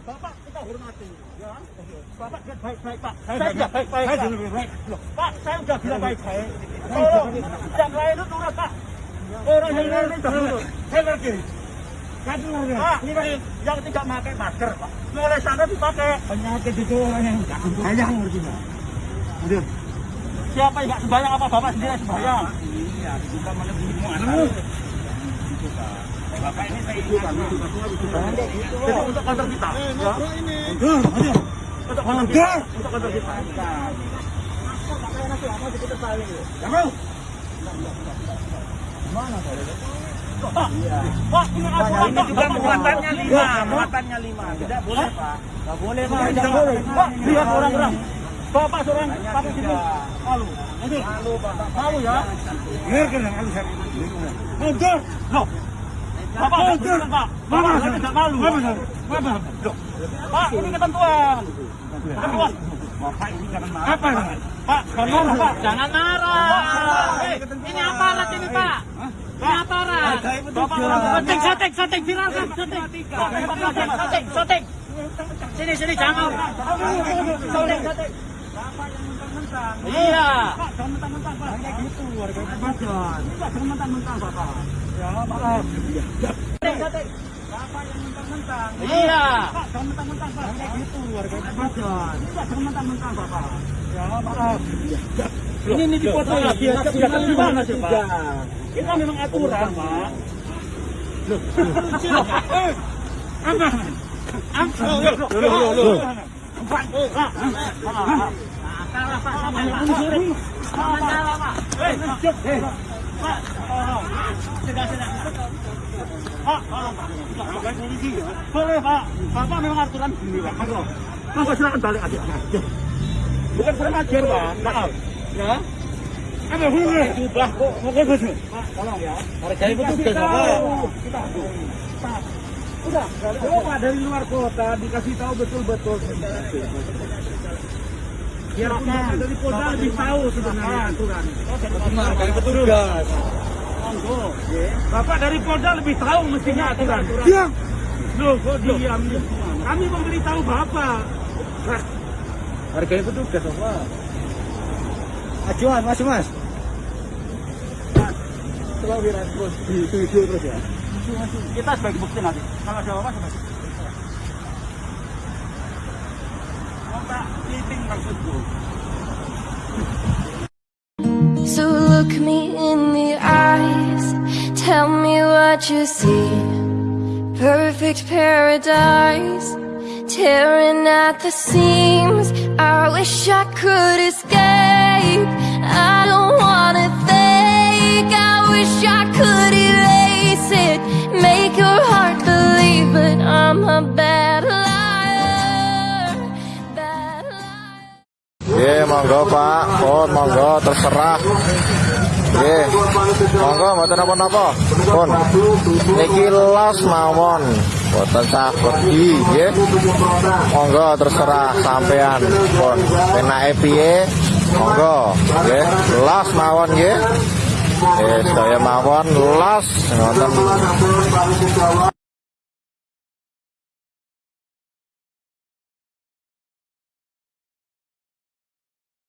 Bapak kita hormati, ya. Bapak baik-baik, Pak. Saya sudah baik-baik. Saya sudah baik. Pak, saya sudah bilang baik-baik. Tolong, yang lain itu turun, Pak. Orang yang lain itu turun. Saya ngerti. Pak, ini yang tidak pakai masker, Pak. Mulai sana dipakai. Penyakit itu orang yang tidak sembahyang, ngerti nggak? Aduh. Siapa yang nggak sembahyang apa Bapak sendiri yang sembahyang? Iya, kita melebihi Bapak ini untuk kantor kita. Ya. Untuk kantor kita. Untuk kantor kita. Pak, ini Ini juga muatannya lima, Ya, muatannya lima. Tidak boleh pak. Nggak boleh, Pak. Tidak boleh. Pak, lihat orang-orang. Bapak seorang pakai sini. Malu. Malu. Malu ya. Biarkan yang malu saya. Mundur. Loh. Bapak mundur, Pak. Bapak tidak malu. Bapak. Loh. Pak, ini ketentuan. Ketentuan. Bapak ini jangan marah. Apa? Pak, jangan marah, Pak. Jangan marah. Ini aparat ini Pak. Ini aparat. Bapak viralkan. Sini, sini, jangan. Iya. Pak, jangan mentang-mentang, Pak. Kayak gitu, warga Bapak. Pak, jangan mentang-mentang, Bapak. Ya, maaf. Soting. Bapak yang mentang-mentang. Iya. Pak, mentang-mentang, Pak. Kayak gitu, warga Bapak. Pak, jangan mentang-mentang, Bapak. Ya, maaf. Ini ini dipoto lagi ya. Gimana sih, Pak? Kita memang aturan, Pak. Loh, loh. Eh, Pak. Kalah Pak sama Pak. Sama kalah Pak. Eh, eh. Pak, Pak, tolong, Pak. Bukan polisi ya. Boleh, Pak. Bapak memang aturan gini, Pak. Monggo. Monggo silakan balik aja. Bukan kurang ajar, Pak. Maaf. Ya. Apa boleh? Ubah kok. Monggo, Mas. Pak, tolong ya. Kita Pak. tahu. Kita tahu. Pak, Udah, coba dari luar kota dikasih tahu betul-betul. Biar kita dari kota lebih tahu sebenarnya aturan. Hargai petugas. Bapak dari Polda lebih tahu mestinya aturan. Diam. Loh, kok diam? Kami memberitahu Bapak. Hargai petugas, Pak. Ajuan, mas, mas. Coba viral terus di video terus ya. Kita sebagai bukti nanti. Kalau ada apa sebagai maksudku. So look me in the eyes, tell me what you see. Perfect paradise, tearing at the seams. I wish I could escape. I don't wanna think, I wish I could erase it. Make your heart believe, but I'm a bad liar. Bad liar. Ye, monggo Pak, pun monggo terserah. Ye, monggo mboten napa-napa. Pun niki los mawon. Boten sah pergi, ye. Monggo terserah sampean. Pun penake piye? Monggo, ye. Los mawon ye. Eh, saya mawon los ngoten.